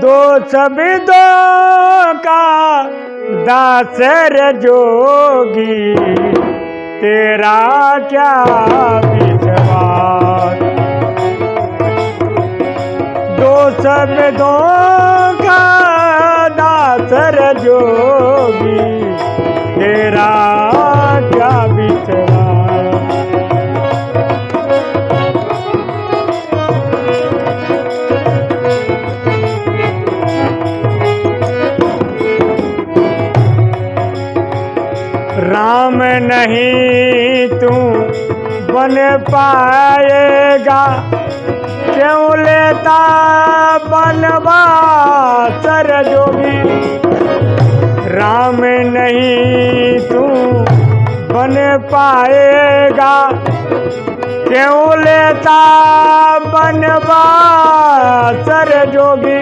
दो शब्दों का दासर जोगी। तेरा क्या विश्वास? दो शब्दों का दासर जोगी। नहीं तू बन पाएगा। क्यों लेता बनवा सर जोगी? राम नहीं तू बन पाएगा। क्यों लेता बनवा सर जोगी?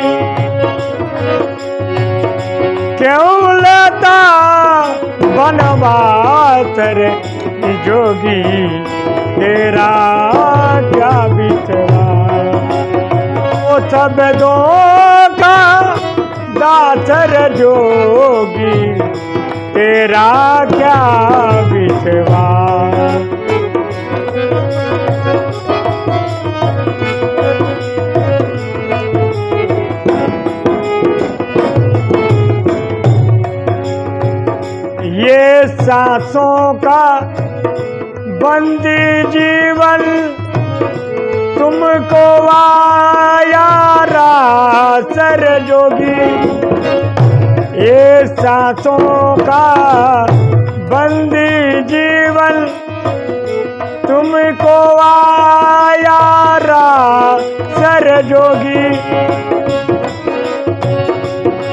क्यों जोगी तेरा क्या बिचरा सब दो का दाचर जोगी। तेरा क्या सांसों का बंदी जीवन तुमको आया सर जोगी। ये सांसों का बंदी जीवन तुमको आया सर जोगी।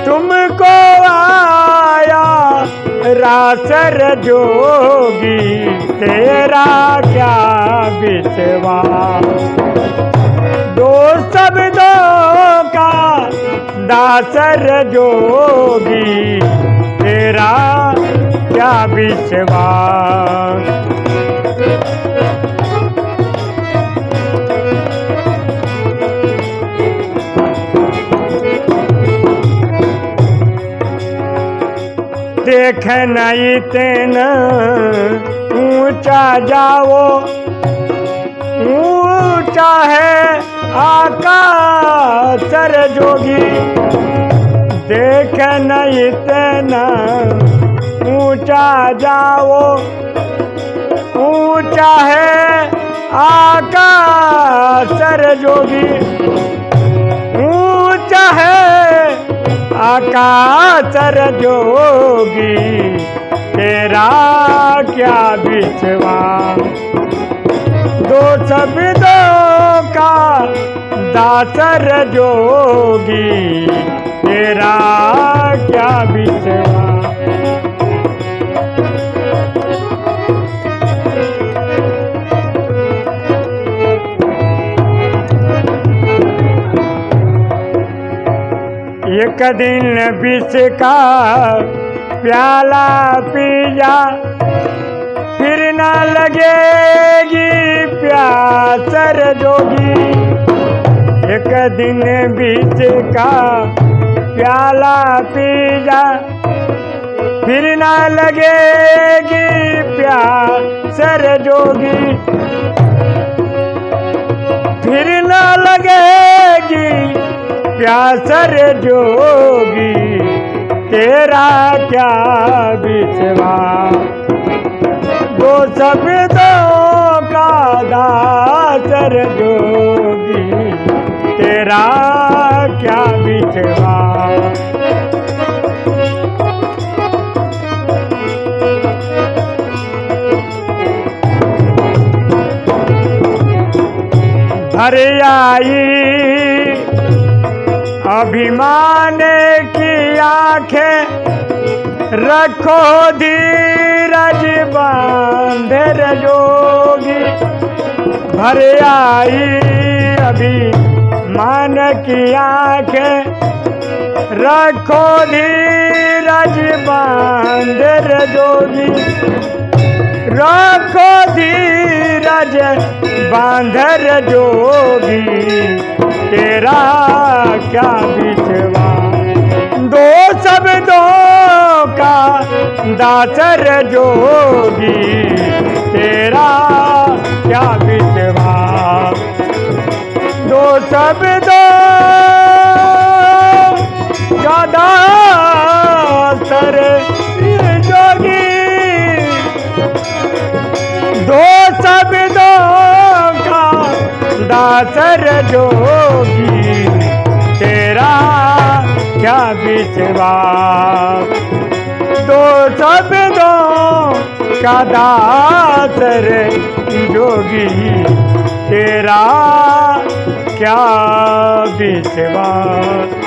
तुमको रासर जोगी तेरा क्या विश्वास दो शब्दों का दासर जोगी तेरा क्या विश्वास देख नहीं तेन। ऊँचा जाओ। ऊँचा है आकाश सर जोगी। देख नहीं तेन। ऊँचा जाओ। ऊँचा है आकाश सर जोगी। आकाशर जोगी तेरा क्या बिछवा? दो शब्दों का दासर जोगी तेरा क्या विश्वास एक दिन विष का प्याला पी जा फिर न लगेगी प्यासर जोगी। एक दिन विष का प्याला पी जा फिर न लगेगी प्यासर जोगी। फिर न प्यासर जोगी तेरा क्या विश्वास दो शब्दों का दासर जोगी तेरा क्या भर आई अभिमान की आँखें रखो धीरज बांधर जोगी। भर आई अभिमान की आँखें रखो धीरज बांधर जोगी। रखो धीरज बांधर जोगी। तेरा क्या विश्वास दो शब्दों का दाचर जोगी, तेरा क्या विश्वास दो शब्दों का दासर जोगी। दो शब्दों का दाचर जोगी क्या विश्वास दो शब्दों का दासर जोगी तेरा क्या विश्वास